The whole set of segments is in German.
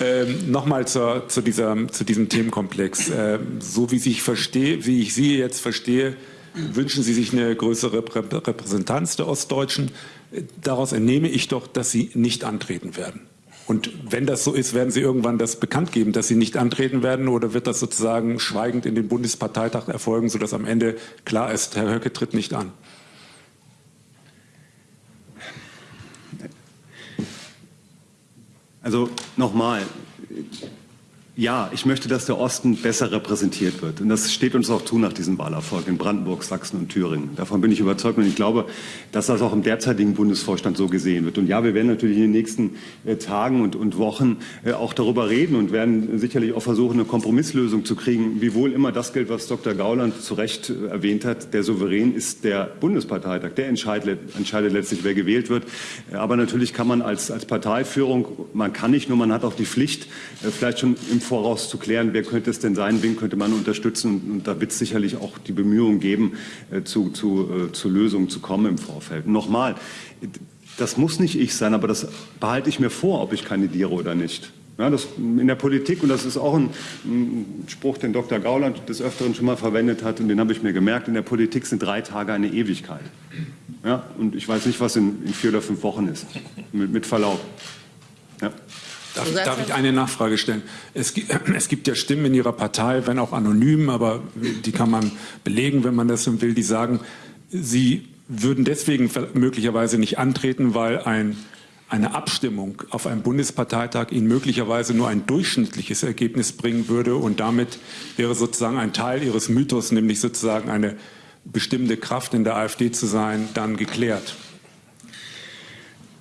Ähm, Nochmal zu, zu, zu diesem Themenkomplex. Ähm, so wie ich, verstehe, wie ich Sie jetzt verstehe, wünschen Sie sich eine größere Repräsentanz der Ostdeutschen. Daraus entnehme ich doch, dass Sie nicht antreten werden. Und wenn das so ist, werden Sie irgendwann das bekannt geben, dass Sie nicht antreten werden oder wird das sozusagen schweigend in den Bundesparteitag erfolgen, sodass am Ende klar ist, Herr Höcke tritt nicht an? Also nochmal, ja, ich möchte, dass der Osten besser repräsentiert wird. Und das steht uns auch zu nach diesem Wahlerfolg in Brandenburg, Sachsen und Thüringen. Davon bin ich überzeugt und ich glaube, dass das auch im derzeitigen Bundesvorstand so gesehen wird. Und ja, wir werden natürlich in den nächsten äh, Tagen und, und Wochen äh, auch darüber reden und werden sicherlich auch versuchen, eine Kompromisslösung zu kriegen, wiewohl immer das gilt, was Dr. Gauland zu Recht äh, erwähnt hat. Der Souverän ist der Bundesparteitag. Der entscheidet, entscheidet letztlich, wer gewählt wird. Aber natürlich kann man als, als Parteiführung, man kann nicht nur, man hat auch die Pflicht, äh, vielleicht schon im voraus zu klären, wer könnte es denn sein, wen könnte man unterstützen. Und, da wird es sicherlich auch die Bemühungen geben, äh, zu, zu, äh, zu Lösungen zu kommen im Vorfeld. Nochmal, das muss nicht ich sein, aber das behalte ich mir vor, ob ich kandidiere oder nicht. Ja, das in der Politik, und das ist auch ein, ein, Spruch, den Dr. Gauland des Öfteren schon mal verwendet hat, und den habe ich mir gemerkt, in der Politik sind drei Tage eine Ewigkeit. Ja, und ich weiß nicht, was in, in vier oder fünf Wochen ist, mit, mit Verlaub. Darf, darf, ich eine Nachfrage stellen? Es gibt, es gibt, ja Stimmen in Ihrer Partei, wenn auch anonym, aber die kann man belegen, wenn man das will, die sagen, Sie würden deswegen möglicherweise nicht antreten, weil ein, eine Abstimmung auf einem Bundesparteitag Ihnen möglicherweise nur ein durchschnittliches Ergebnis bringen würde und damit wäre sozusagen ein Teil Ihres Mythos, nämlich sozusagen eine bestimmende Kraft in der AfD zu sein, dann geklärt.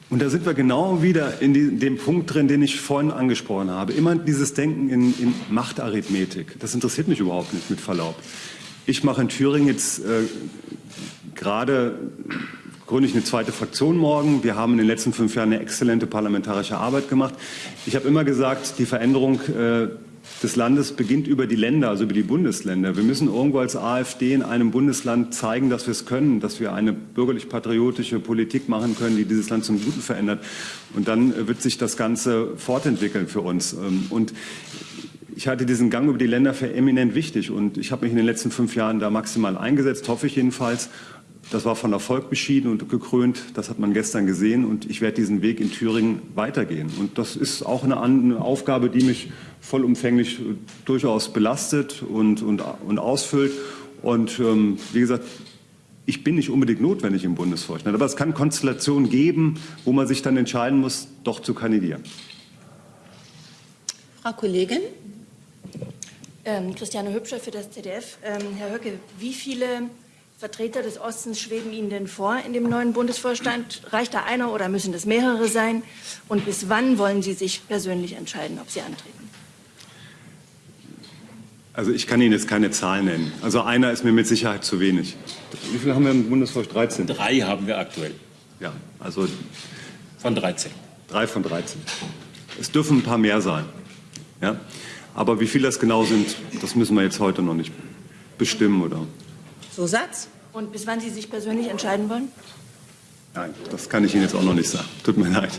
Und da sind wir genau wieder in die, dem Punkt drin, den ich vorhin angesprochen habe. Immer dieses Denken in, in Machtarithmetik. Das interessiert mich überhaupt nicht, mit Verlaub. Ich mache in Thüringen jetzt äh, gerade gründe ich eine zweite Fraktion morgen. Wir haben in den letzten fünf Jahren eine exzellente parlamentarische Arbeit gemacht. Ich habe immer gesagt, die Veränderung äh, des Landes beginnt über die Länder, also über die Bundesländer. Wir müssen irgendwo als AfD in einem Bundesland zeigen, dass wir es können, dass wir eine bürgerlich-patriotische Politik machen können, die dieses Land zum Guten verändert. Und dann wird sich das Ganze fortentwickeln für uns. Ähm, und ich halte diesen Gang über die Länder für eminent wichtig und ich habe mich in den letzten fünf Jahren da maximal eingesetzt, hoffe ich jedenfalls. Das war von Erfolg beschieden und gekrönt. Das hat man gestern gesehen. Und ich werde diesen Weg in Thüringen weitergehen. Und das ist auch eine, eine Aufgabe, die mich vollumfänglich durchaus belastet und, und, und ausfüllt. Und ähm, wie gesagt, ich bin nicht unbedingt notwendig im Bundesvorstand. Aber es kann Konstellationen geben, wo man sich dann entscheiden muss, doch zu kandidieren. Frau Kollegin. Ähm, Christiane Hübscher für das ZDF. Ähm, Herr Höcke, wie viele Vertreter des Ostens schweben Ihnen denn vor in dem neuen Bundesvorstand? Reicht da einer oder müssen das mehrere sein? Und bis wann wollen Sie sich persönlich entscheiden, ob Sie antreten? Also ich kann Ihnen jetzt keine Zahl nennen. Also einer ist mir mit Sicherheit zu wenig. Wie viele haben wir im Bundesvorstand? 13? Drei haben wir aktuell. Ja, also von 13. Drei von 13. Es dürfen ein paar mehr sein. Ja? Aber wie viele das genau sind, das müssen wir jetzt heute noch nicht bestimmen. Oder? So Satz. Und bis wann Sie sich persönlich entscheiden wollen? Nein, das kann ich Ihnen jetzt auch noch nicht sagen. Tut mir leid.